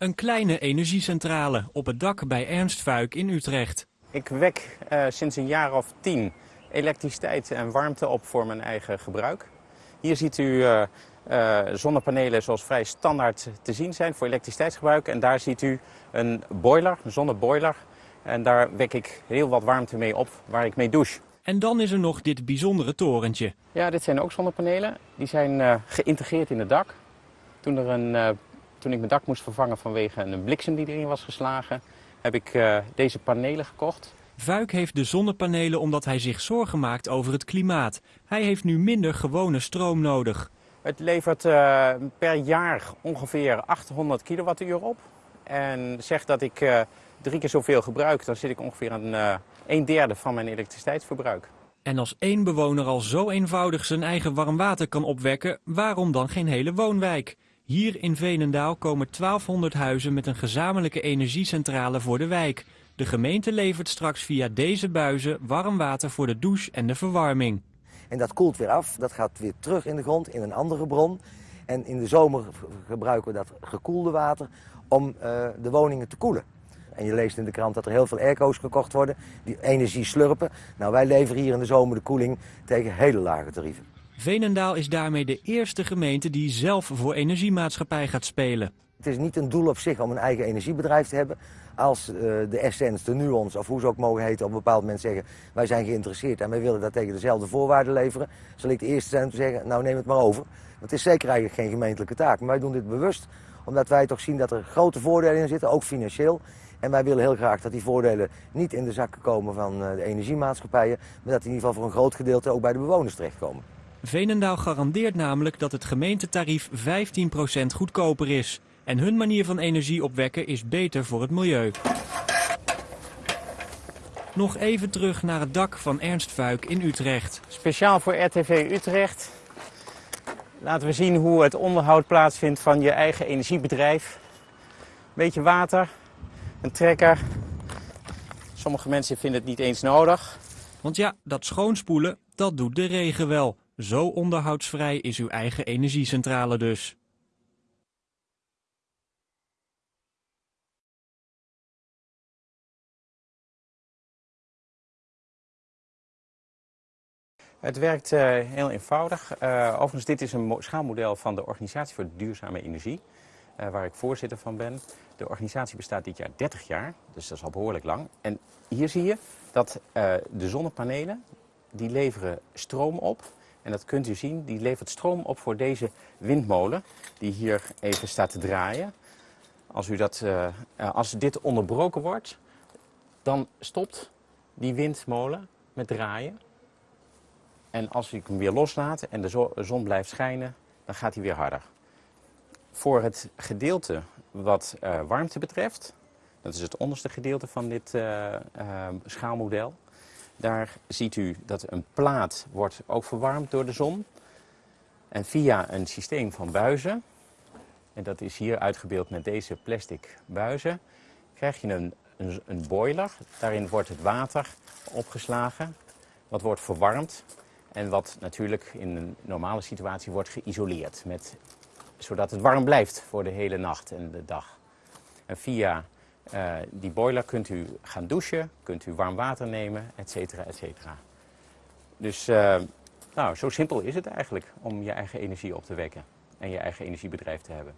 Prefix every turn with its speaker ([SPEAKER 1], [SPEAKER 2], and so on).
[SPEAKER 1] Een kleine energiecentrale op het dak bij Ernst Vuik in Utrecht.
[SPEAKER 2] Ik wek uh, sinds een jaar of tien elektriciteit en warmte op voor mijn eigen gebruik. Hier ziet u uh, uh, zonnepanelen zoals vrij standaard te zien zijn voor elektriciteitsgebruik. En daar ziet u een boiler, een zonneboiler. En daar wek ik heel wat warmte mee op waar ik mee douche.
[SPEAKER 1] En dan is er nog dit bijzondere torentje.
[SPEAKER 2] Ja, dit zijn ook zonnepanelen. Die zijn uh, geïntegreerd in het dak. Toen, er een, toen ik mijn dak moest vervangen vanwege een bliksem die erin was geslagen, heb ik uh, deze panelen gekocht.
[SPEAKER 1] Vuik heeft de zonnepanelen omdat hij zich zorgen maakt over het klimaat. Hij heeft nu minder gewone stroom nodig.
[SPEAKER 2] Het levert per jaar ongeveer 800 kilowattuur op. En zegt dat ik drie keer zoveel gebruik, dan zit ik ongeveer aan uh, een derde van mijn elektriciteitsverbruik.
[SPEAKER 1] En als één bewoner al zo eenvoudig zijn eigen warm water kan opwekken, waarom dan geen hele woonwijk? Hier in Veenendaal komen 1200 huizen met een gezamenlijke energiecentrale voor de wijk. De gemeente levert straks via deze buizen warm water voor de douche en de verwarming.
[SPEAKER 3] En dat koelt weer af, dat gaat weer terug in de grond in een andere bron. En in de zomer gebruiken we dat gekoelde water om uh, de woningen te koelen. En je leest in de krant dat er heel veel airco's gekocht worden die energie slurpen. Nou, wij leveren hier in de zomer de koeling tegen hele lage tarieven.
[SPEAKER 1] Veenendaal is daarmee de eerste gemeente die zelf voor energiemaatschappij gaat spelen.
[SPEAKER 3] Het is niet een doel op zich om een eigen energiebedrijf te hebben. Als uh, de Essence, de Nuance of hoe ze ook mogen heten op een bepaald moment zeggen... wij zijn geïnteresseerd en wij willen dat tegen dezelfde voorwaarden leveren... zal ik de eerste zijn om te zeggen, nou neem het maar over. Het is zeker eigenlijk geen gemeentelijke taak. Maar wij doen dit bewust omdat wij toch zien dat er grote voordelen in zitten, ook financieel. En wij willen heel graag dat die voordelen niet in de zakken komen van de energiemaatschappijen, maar dat die in ieder geval voor een groot gedeelte ook bij de bewoners terechtkomen.
[SPEAKER 1] Veenendaal garandeert namelijk dat het gemeentetarief 15% goedkoper is. En hun manier van energie opwekken is beter voor het milieu. Nog even terug naar het dak van Ernst Vuik in Utrecht.
[SPEAKER 2] Speciaal voor RTV Utrecht laten we zien hoe het onderhoud plaatsvindt van je eigen energiebedrijf. Beetje water, een trekker. Sommige mensen vinden het niet eens nodig.
[SPEAKER 1] Want ja, dat schoonspoelen, dat doet de regen wel. Zo onderhoudsvrij is uw eigen energiecentrale dus.
[SPEAKER 2] Het werkt uh, heel eenvoudig. Uh, overigens, dit is een schaalmodel van de Organisatie voor Duurzame Energie, uh, waar ik voorzitter van ben. De organisatie bestaat dit jaar 30 jaar, dus dat is al behoorlijk lang. En hier zie je dat de zonnepanelen, die leveren stroom op. En dat kunt u zien, die levert stroom op voor deze windmolen, die hier even staat te draaien. Als, u dat, als dit onderbroken wordt, dan stopt die windmolen met draaien. En als ik hem weer loslaat en de zon blijft schijnen, dan gaat hij weer harder. Voor het gedeelte wat uh, warmte betreft, dat is het onderste gedeelte van dit schaalmodel. Daar ziet u dat een plaat wordt ook verwarmd door de zon. En via een systeem van buizen, en dat is hier uitgebeeld met deze plastic buizen, krijg je een, een, een boiler. Daarin wordt het water opgeslagen, wat wordt verwarmd en wat natuurlijk in een normale situatie wordt geïsoleerd, met, zodat het warm blijft voor de hele nacht en de dag. En via uh, die boiler kunt u gaan douchen, kunt u warm water nemen, et cetera, et cetera. Dus uh, nou, zo simpel is het eigenlijk om je eigen energie op te wekken en je eigen energiebedrijf te hebben.